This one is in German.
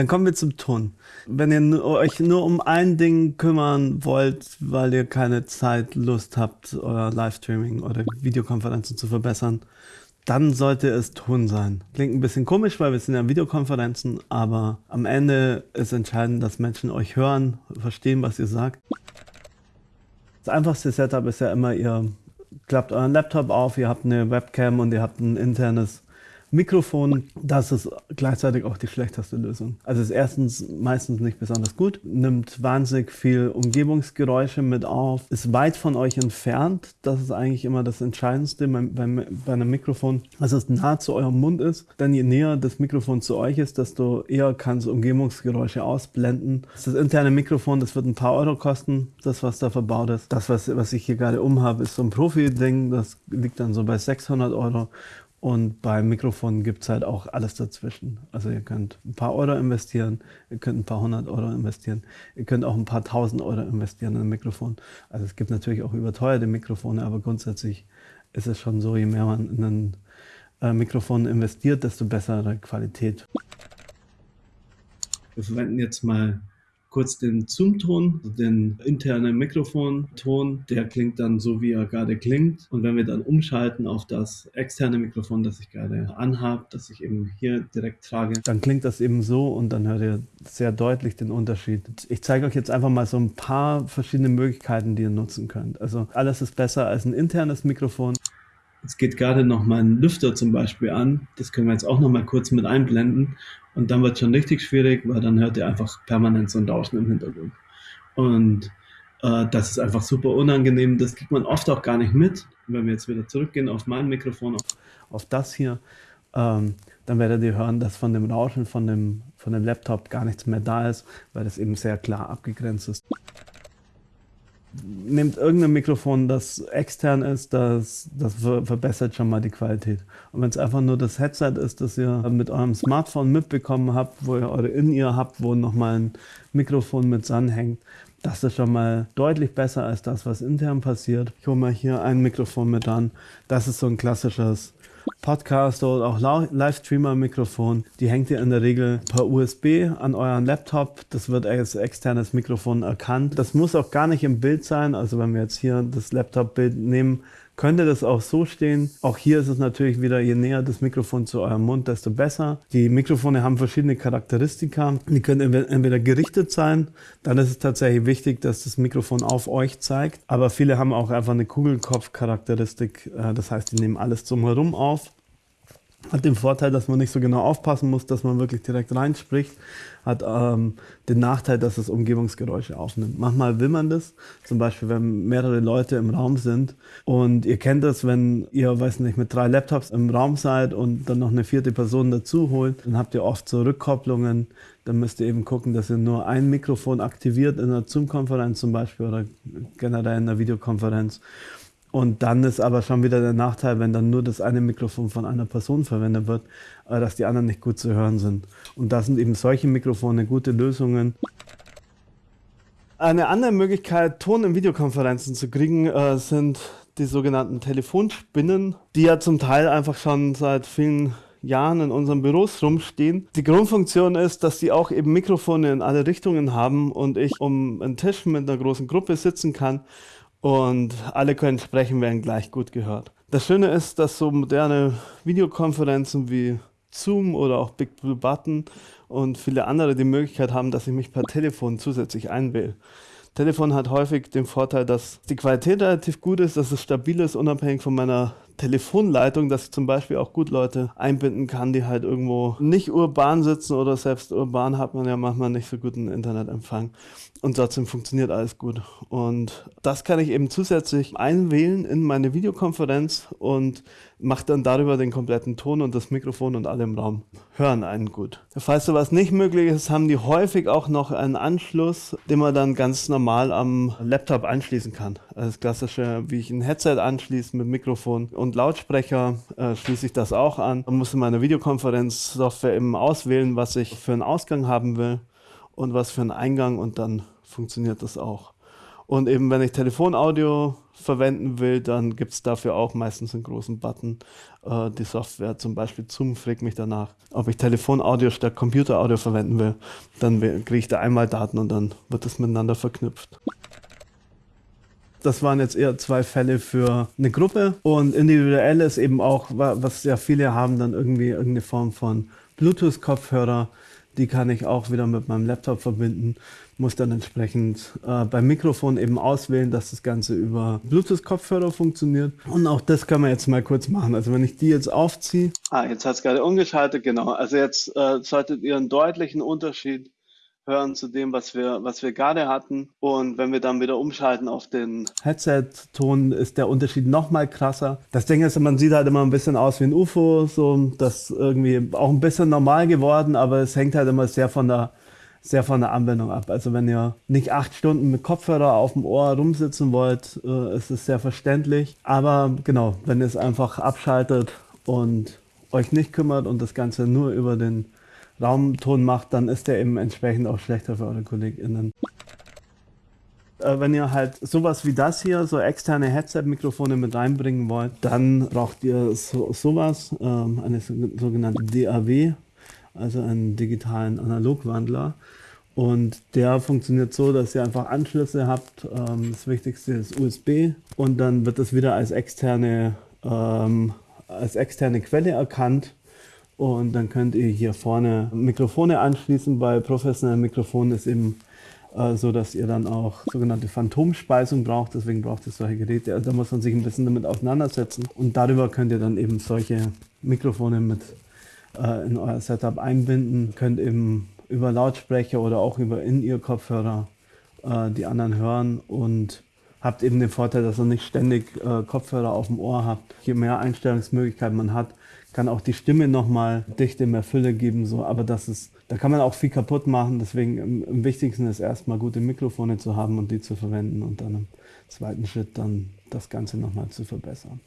Dann kommen wir zum Ton. Wenn ihr euch nur um ein Ding kümmern wollt, weil ihr keine Zeit, Lust habt, euer Livestreaming oder Videokonferenzen zu verbessern, dann sollte es Ton sein. Klingt ein bisschen komisch, weil wir sind ja Videokonferenzen, aber am Ende ist entscheidend, dass Menschen euch hören, verstehen, was ihr sagt. Das einfachste Setup ist ja immer, ihr klappt euren Laptop auf, ihr habt eine Webcam und ihr habt ein internes Mikrofon, das ist gleichzeitig auch die schlechteste Lösung. Also ist erstens meistens nicht besonders gut, nimmt wahnsinnig viel Umgebungsgeräusche mit auf, ist weit von euch entfernt. Das ist eigentlich immer das Entscheidendste bei, bei, bei einem Mikrofon, dass es nah zu eurem Mund ist. Denn je näher das Mikrofon zu euch ist, desto eher kann es Umgebungsgeräusche ausblenden. Das interne Mikrofon, das wird ein paar Euro kosten, das was da verbaut ist. Das, was, was ich hier gerade umhabe, ist so ein Profi-Ding, das liegt dann so bei 600 Euro. Und beim Mikrofon gibt es halt auch alles dazwischen. Also ihr könnt ein paar Euro investieren, ihr könnt ein paar hundert Euro investieren, ihr könnt auch ein paar tausend Euro investieren in ein Mikrofon. Also es gibt natürlich auch überteuerte Mikrofone, aber grundsätzlich ist es schon so, je mehr man in ein äh, Mikrofon investiert, desto bessere Qualität. Wir verwenden jetzt mal kurz den Zoom-Ton, den internen Mikrofonton, der klingt dann so, wie er gerade klingt. Und wenn wir dann umschalten auf das externe Mikrofon, das ich gerade anhabe, das ich eben hier direkt trage, dann klingt das eben so und dann hört ihr sehr deutlich den Unterschied. Ich zeige euch jetzt einfach mal so ein paar verschiedene Möglichkeiten, die ihr nutzen könnt. Also alles ist besser als ein internes Mikrofon. Jetzt geht gerade noch mein Lüfter zum Beispiel an. Das können wir jetzt auch noch mal kurz mit einblenden. Und dann wird es schon richtig schwierig, weil dann hört ihr einfach permanent so ein Rauschen im Hintergrund. Und äh, das ist einfach super unangenehm. Das kriegt man oft auch gar nicht mit. Wenn wir jetzt wieder zurückgehen auf mein Mikrofon, auf, auf das hier, ähm, dann werdet ihr hören, dass von dem Rauschen von dem, von dem Laptop gar nichts mehr da ist, weil das eben sehr klar abgegrenzt ist nehmt irgendein Mikrofon, das extern ist, das, das verbessert schon mal die Qualität. Und wenn es einfach nur das Headset ist, das ihr mit eurem Smartphone mitbekommen habt, wo ihr eure In-Ear habt, wo nochmal ein Mikrofon mit hängt, das ist schon mal deutlich besser als das, was intern passiert. Ich hole mal hier ein Mikrofon mit an. Das ist so ein klassisches Podcaster oder auch Livestreamer-Mikrofon. Die hängt ihr in der Regel per USB an euren Laptop. Das wird als externes Mikrofon erkannt. Das muss auch gar nicht im Bild sein. Also wenn wir jetzt hier das Laptop-Bild nehmen, könnte das auch so stehen. Auch hier ist es natürlich wieder, je näher das Mikrofon zu eurem Mund, desto besser. Die Mikrofone haben verschiedene Charakteristika. Die können entweder gerichtet sein, dann ist es tatsächlich wichtig, dass das Mikrofon auf euch zeigt. Aber viele haben auch einfach eine Kugelkopf-Charakteristik. Äh, das heißt, die nehmen alles drumherum auf. Hat den Vorteil, dass man nicht so genau aufpassen muss, dass man wirklich direkt reinspricht. Hat ähm, den Nachteil, dass es Umgebungsgeräusche aufnimmt. Manchmal will man das, zum Beispiel, wenn mehrere Leute im Raum sind. Und ihr kennt das, wenn ihr, weiß nicht, mit drei Laptops im Raum seid und dann noch eine vierte Person dazu holt, dann habt ihr oft so Rückkopplungen. Dann müsst ihr eben gucken, dass ihr nur ein Mikrofon aktiviert in einer Zoom-Konferenz zum Beispiel oder generell in einer Videokonferenz. Und dann ist aber schon wieder der Nachteil, wenn dann nur das eine Mikrofon von einer Person verwendet wird, äh, dass die anderen nicht gut zu hören sind. Und da sind eben solche Mikrofone gute Lösungen. Eine andere Möglichkeit, Ton in Videokonferenzen zu kriegen, äh, sind die sogenannten Telefonspinnen, die ja zum Teil einfach schon seit vielen Jahren in unseren Büros rumstehen. Die Grundfunktion ist, dass die auch eben Mikrofone in alle Richtungen haben und ich um einen Tisch mit einer großen Gruppe sitzen kann und alle können sprechen, werden gleich gut gehört. Das Schöne ist, dass so moderne Videokonferenzen wie Zoom oder auch Big Blue Button und viele andere die Möglichkeit haben, dass ich mich per Telefon zusätzlich einwähle. Telefon hat häufig den Vorteil, dass die Qualität relativ gut ist, dass es stabil ist, unabhängig von meiner Telefonleitung, dass ich zum Beispiel auch gut Leute einbinden kann, die halt irgendwo nicht urban sitzen oder selbst urban hat man ja manchmal nicht so guten Internetempfang. Und trotzdem funktioniert alles gut. Und das kann ich eben zusätzlich einwählen in meine Videokonferenz und mache dann darüber den kompletten Ton und das Mikrofon und alle im Raum hören einen gut. Falls sowas nicht möglich ist, haben die häufig auch noch einen Anschluss, den man dann ganz normal am Laptop anschließen kann. Das klassische, wie ich ein Headset anschließe mit Mikrofon und und Lautsprecher äh, schließe ich das auch an. Man muss in meiner Videokonferenzsoftware eben auswählen, was ich für einen Ausgang haben will und was für einen Eingang und dann funktioniert das auch. Und eben, wenn ich Telefonaudio verwenden will, dann gibt es dafür auch meistens einen großen Button. Äh, die Software, zum Beispiel Zoom, fragt mich danach, ob ich Telefonaudio statt Computeraudio verwenden will. Dann kriege ich da einmal Daten und dann wird das miteinander verknüpft. Das waren jetzt eher zwei Fälle für eine Gruppe und individuell ist eben auch, was ja viele haben, dann irgendwie irgendeine Form von Bluetooth-Kopfhörer. Die kann ich auch wieder mit meinem Laptop verbinden muss dann entsprechend äh, beim Mikrofon eben auswählen, dass das Ganze über Bluetooth-Kopfhörer funktioniert. Und auch das können wir jetzt mal kurz machen. Also wenn ich die jetzt aufziehe. Ah, jetzt hat es gerade umgeschaltet, genau. Also jetzt äh, solltet ihr einen deutlichen Unterschied hören zu dem, was wir, was wir gerade hatten. Und wenn wir dann wieder umschalten auf den Headset-Ton, ist der Unterschied noch mal krasser. Das Ding ist, man sieht halt immer ein bisschen aus wie ein UFO, so das irgendwie auch ein bisschen normal geworden, aber es hängt halt immer sehr von der sehr von der Anwendung ab. Also wenn ihr nicht acht Stunden mit Kopfhörer auf dem Ohr rumsitzen wollt, äh, ist es sehr verständlich. Aber genau, wenn ihr es einfach abschaltet und euch nicht kümmert und das Ganze nur über den Raumton macht, dann ist der eben entsprechend auch schlechter für eure KollegInnen. Äh, wenn ihr halt sowas wie das hier, so externe Headset-Mikrofone mit reinbringen wollt, dann braucht ihr so, sowas, ähm, eine sogenannte DAW, also einen digitalen Analogwandler. Und der funktioniert so, dass ihr einfach Anschlüsse habt. Ähm, das Wichtigste ist USB und dann wird das wieder als externe, ähm, als externe Quelle erkannt. Und dann könnt ihr hier vorne Mikrofone anschließen. Bei professionellen Mikrofonen ist eben äh, so, dass ihr dann auch sogenannte Phantomspeisung braucht. Deswegen braucht ihr solche Geräte. Also da muss man sich ein bisschen damit auseinandersetzen. Und darüber könnt ihr dann eben solche Mikrofone mit äh, in euer Setup einbinden, könnt eben über Lautsprecher oder auch über In-Ear-Kopfhörer äh, die anderen hören und habt eben den Vorteil, dass ihr nicht ständig äh, Kopfhörer auf dem Ohr habt. Je mehr Einstellungsmöglichkeiten man hat, kann auch die Stimme nochmal Dichte mehr Fülle geben, so, aber das ist, da kann man auch viel kaputt machen, deswegen im, im wichtigsten ist erstmal gute Mikrofone zu haben und die zu verwenden und dann im zweiten Schritt dann das Ganze nochmal zu verbessern.